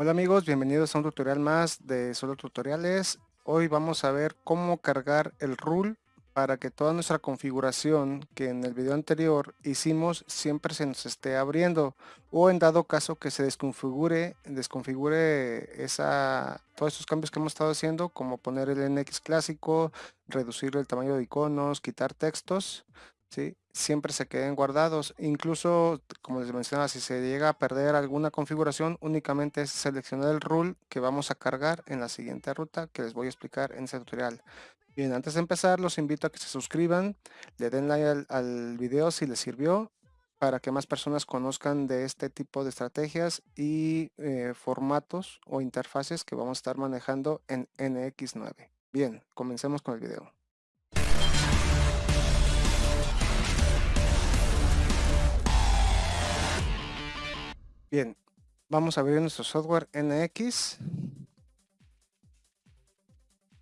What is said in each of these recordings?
Hola amigos, bienvenidos a un tutorial más de Solo Tutoriales. Hoy vamos a ver cómo cargar el rule para que toda nuestra configuración que en el video anterior hicimos siempre se nos esté abriendo o en dado caso que se desconfigure, desconfigure esa, todos esos cambios que hemos estado haciendo como poner el NX clásico, reducir el tamaño de iconos, quitar textos, siempre se queden guardados. Incluso, como les mencionaba, si se llega a perder alguna configuración, únicamente es seleccionar el rule que vamos a cargar en la siguiente ruta que les voy a explicar en este tutorial. Bien, antes de empezar, los invito a que se suscriban, le den like al, video si les sirvió, para que más personas conozcan de este tipo de estrategias y eh, formatos o interfaces que vamos a estar manejando en NX9. Bien, comencemos con el video. Bien, vamos a abrir nuestro software NX.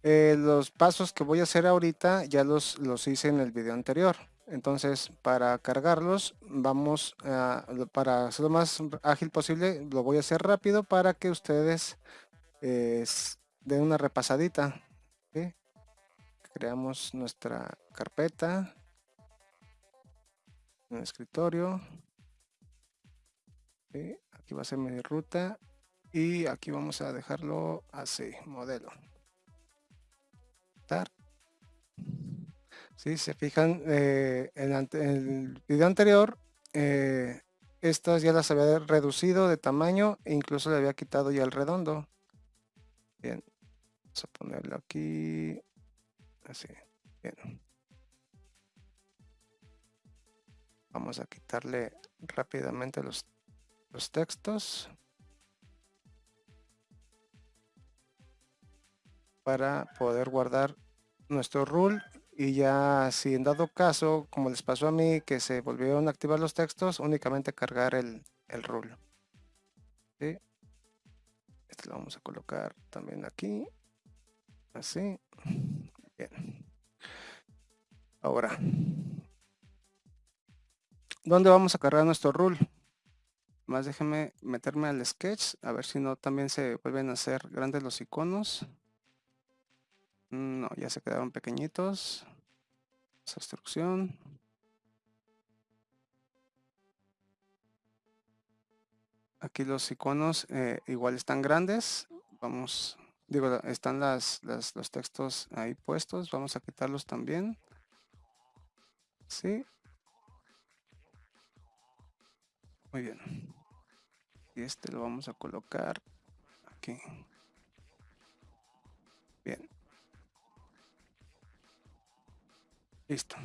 Eh, los pasos que voy a hacer ahorita ya los, los hice en el video anterior. Entonces, para cargarlos, vamos a, para hacerlo más ágil posible, lo voy a hacer rápido para que ustedes eh, den una repasadita. Creamos nuestra carpeta en el escritorio aquí va a ser mi ruta y aquí vamos a dejarlo así modelo. Si se fijan eh, en, el video anterior eh, estas ya las había reducido de tamaño e incluso le había quitado ya el redondo. Bien vamos a ponerlo aquí así bien. Vamos a quitarle rápidamente los los textos para poder guardar nuestro rule. Y ya si en dado caso como les pasó a mí que se volvieron a activar los textos únicamente cargar el, el rule. Este lo vamos a colocar también aquí. Así. Bien. Ahora ¿dónde vamos a cargar nuestro rule? Más déjenme meterme al sketch, a ver si no también se vuelven a hacer grandes los iconos. No, ya se quedaron pequeñitos. Esa. Aquí los iconos eh, igual están grandes. Vamos, digo, están las, los textos ahí puestos. Vamos a quitarlos también. Sí. Muy bien y este lo vamos a colocar aquí. Bien. Listo.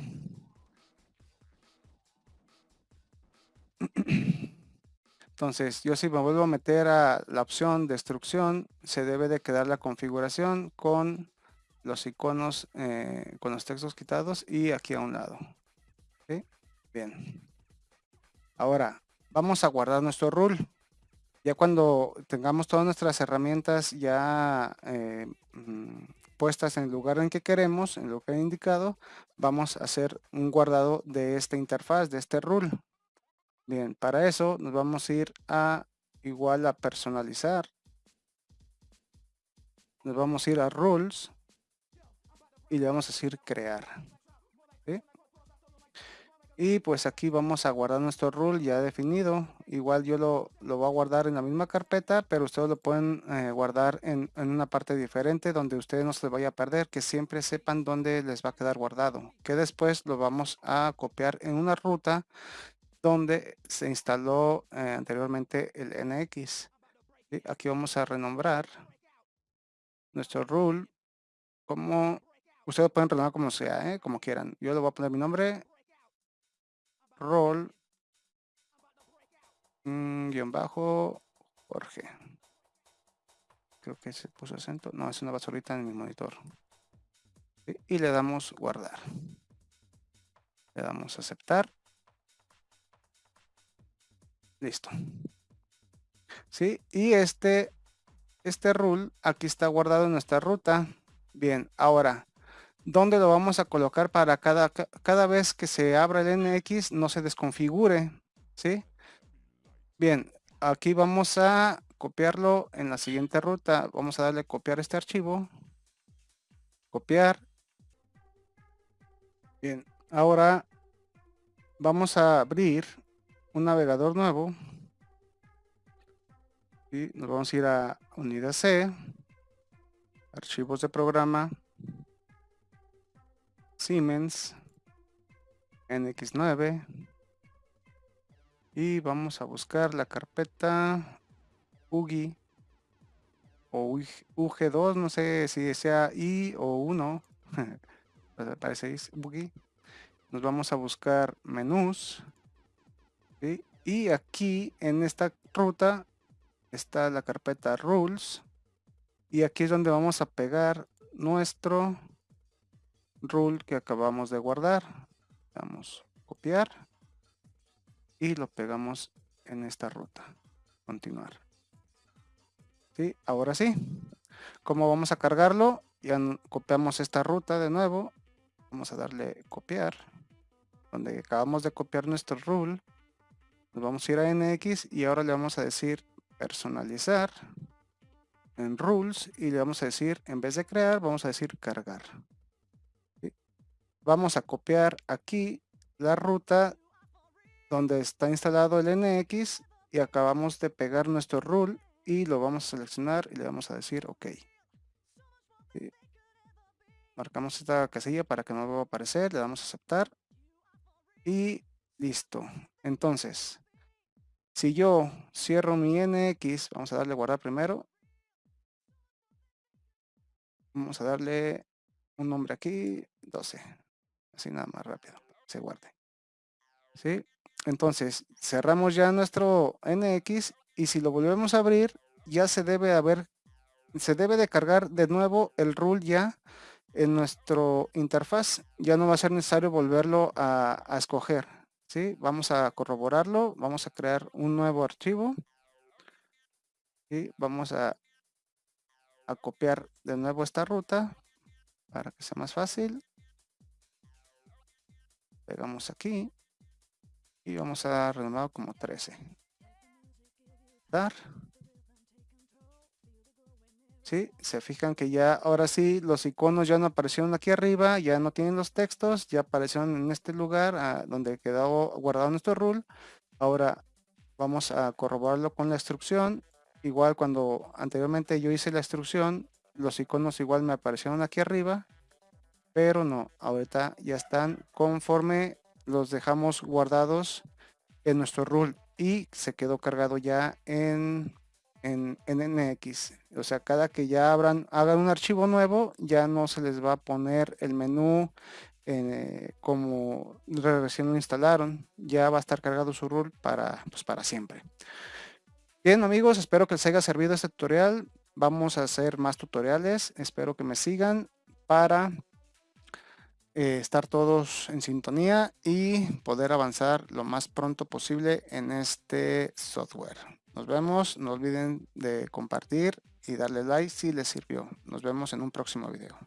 Entonces yo si me vuelvo a meter a la opción destrucción se debe de quedar la configuración con los iconos eh, con los textos quitados y aquí a un lado. Bien. Ahora vamos a guardar nuestro rule ya cuando tengamos todas nuestras herramientas ya eh, mm, puestas en el lugar en que queremos, en lo que he indicado, vamos a hacer un guardado de esta interfaz, de este rule. Bien, para eso nos vamos a ir a igual a personalizar. Nos vamos a ir a rules y le vamos a decir crear. Y pues aquí vamos a guardar nuestro rule ya definido. Igual yo lo, lo voy a guardar en la misma carpeta, pero ustedes lo pueden eh, guardar en, una parte diferente donde ustedes no se les vaya a perder, que siempre sepan dónde les va a quedar guardado. Que después lo vamos a copiar en una ruta donde se instaló eh, anteriormente el NX. Aquí vamos a renombrar nuestro rule como ustedes pueden renombrar como sea, ¿eh? como quieran. Yo le voy a poner mi nombre rol mm, guion bajo Jorge. Creo que se puso acento. No, es una basurita en mi monitor. Y le damos guardar. Le damos aceptar. Listo. ¿Sí? Y este, este rule aquí está guardado en nuestra ruta. Bien, ahora ¿Dónde lo vamos a colocar para cada, cada vez que se abra el NX no se desconfigure? ¿Sí? Bien, aquí vamos a copiarlo en la siguiente ruta. Vamos a darle copiar este archivo. Copiar. Bien, ahora vamos a abrir un navegador nuevo. Y nos vamos a ir a unidad C, archivos de programa, Siemens, NX9 y vamos a buscar la carpeta UGI o UG2, no sé si sea I o 1, parece UGI. Nos vamos a buscar menús y aquí en esta ruta está la carpeta rules. Y aquí es donde vamos a pegar nuestro rule que acabamos de guardar. Vamos a copiar y lo pegamos en esta ruta. Continuar. ¿Sí? Ahora sí. ¿Cómo vamos a cargarlo? Ya copiamos esta ruta de nuevo. Vamos a darle copiar. Donde acabamos de copiar nuestro rule. Nos vamos a ir a NX y ahora le vamos a decir personalizar en rules y le vamos a decir en vez de crear vamos a decir cargar vamos a copiar aquí la ruta donde está instalado el NX y acabamos de pegar nuestro rule y lo vamos a seleccionar y le vamos a decir OK. Marcamos esta casilla para que no vuelva a aparecer, le damos a aceptar y listo. Entonces, si yo cierro mi NX, vamos a darle guardar primero. Vamos a darle un nombre aquí, 12. Así nada más rápido, se guarde. ¿Sí? Entonces, cerramos ya nuestro NX y si lo volvemos a abrir, ya se debe haber, se debe de cargar de nuevo el rule ya en nuestro interfaz. Ya no va a ser necesario volverlo a, escoger. ¿sí? Vamos a corroborarlo, vamos a crear un nuevo archivo. Y vamos a, a copiar de nuevo esta ruta para que sea más fácil. Pegamos aquí y vamos a dar renombrado como 13 dar. ¿Sí? se fijan que ya ahora sí los iconos ya no aparecieron aquí arriba ya no tienen los textos ya aparecieron en este lugar ah, donde quedó guardado nuestro rule. Ahora vamos a corroborarlo con la instrucción. Igual cuando anteriormente yo hice la instrucción los iconos igual me aparecieron aquí arriba pero no ahorita ya están conforme los dejamos guardados en nuestro rule y se quedó cargado ya en, en, NX. O sea, cada que ya abran, hagan un archivo nuevo, ya no se les va a poner el menú eh, como recién lo instalaron. Ya va a estar cargado su rule para, pues, para siempre. Bien amigos, espero que les haya servido este tutorial. Vamos a hacer más tutoriales. Espero que me sigan para eh, estar todos en sintonía y poder avanzar lo más pronto posible en este software. Nos vemos, no olviden de compartir y darle like si les sirvió. Nos vemos en un próximo video.